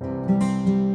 Música